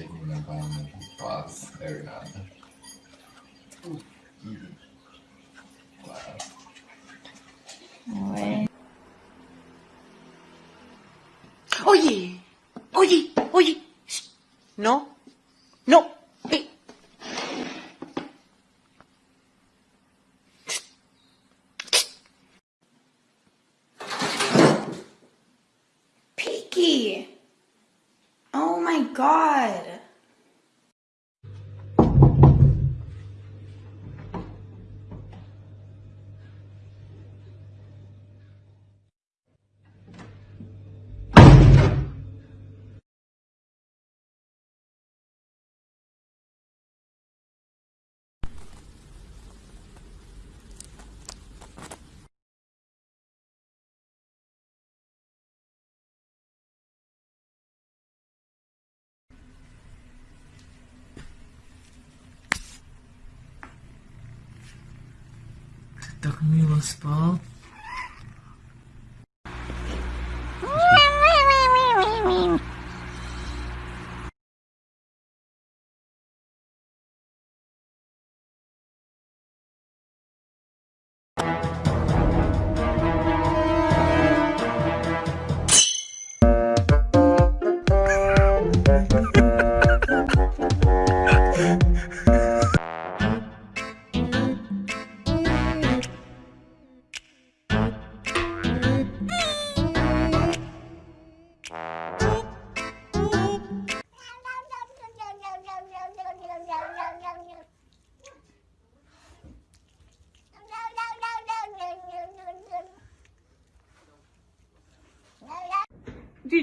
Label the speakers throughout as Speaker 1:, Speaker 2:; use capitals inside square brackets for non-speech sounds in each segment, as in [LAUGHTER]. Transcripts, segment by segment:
Speaker 1: con paz every now and then. Wow.
Speaker 2: Bueno.
Speaker 3: Oye, oye, oye. No, no. Eh.
Speaker 2: Peaky! God.
Speaker 4: так мило спал.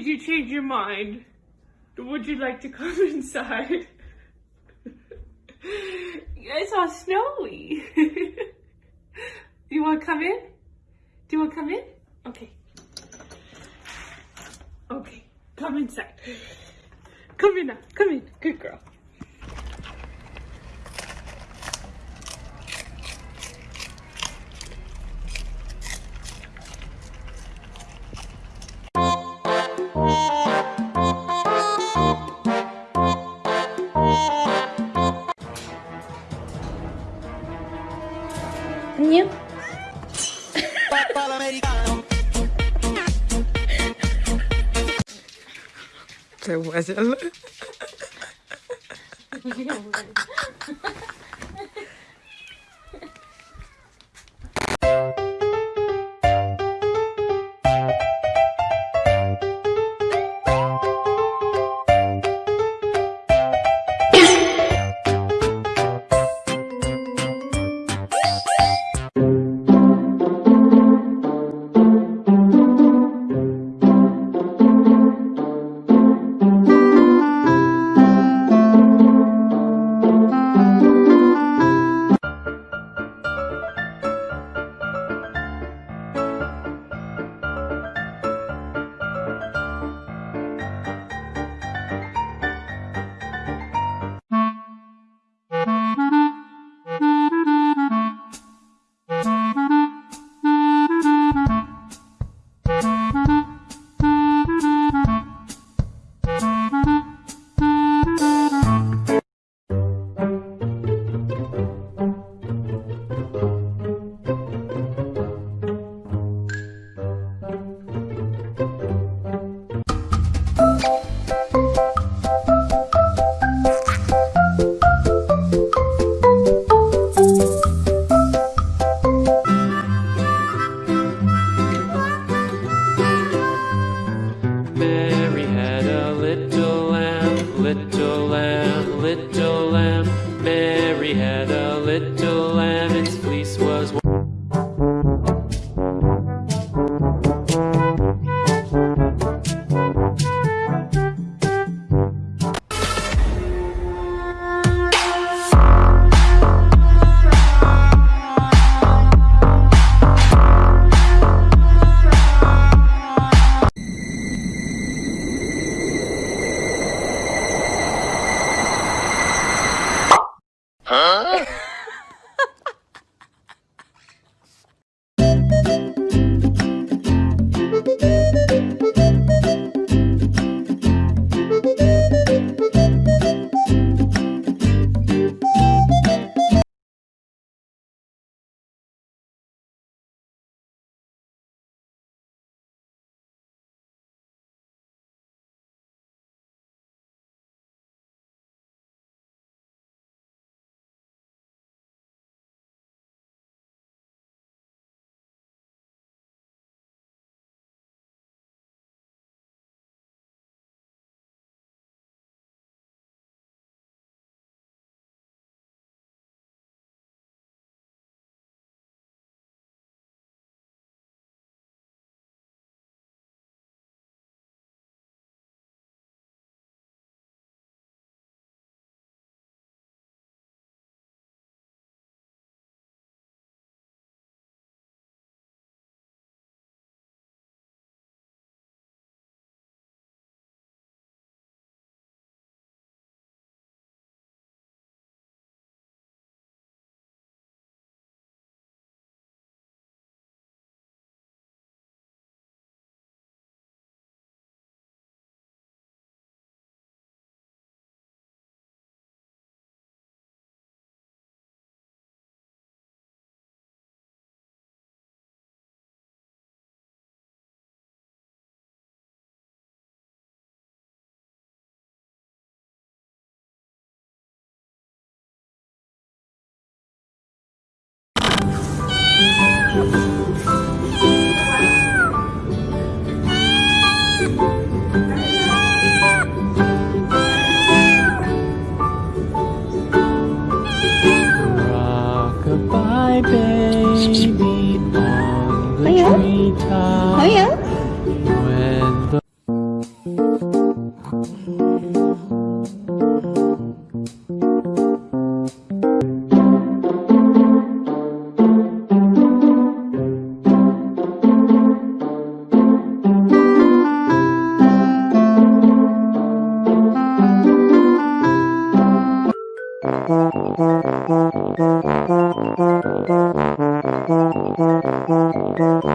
Speaker 5: Did you change your mind? Would you like to come [LAUGHS] inside? it's all snowy. Do [LAUGHS] you want to come in? Do you want to come in? Okay. Okay, come inside. Come in now. Come in. Good girl.
Speaker 4: Te [LAUGHS]
Speaker 6: Thank you.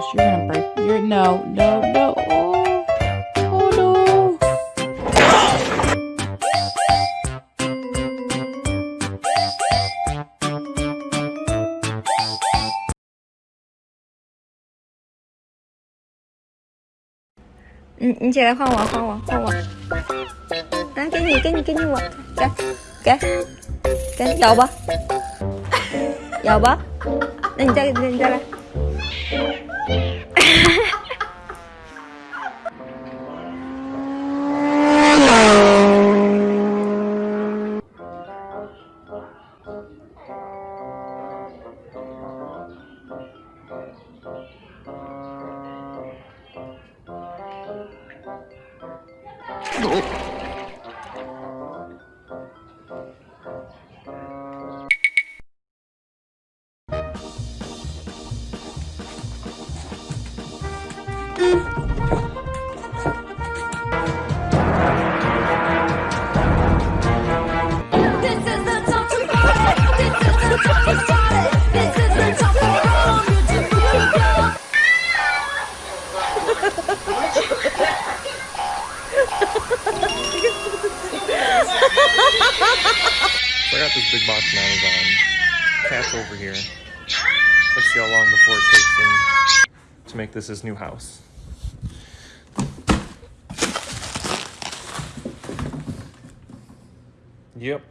Speaker 6: wash your handbag. You're no, no, no. Oh, oh no.
Speaker 7: Ừ, chị đã khoan hòa, khoan hòa, khoan hòa à, Cái gì, cái gì, cái gì hòa Kìa, kìa Kìa, dầu bá Dầu bá Nên chơi, nên chơi
Speaker 8: ra ぞ got this big box from Amazon. Cat's over here. Let's see how long before it takes him to make this his new house. Yep.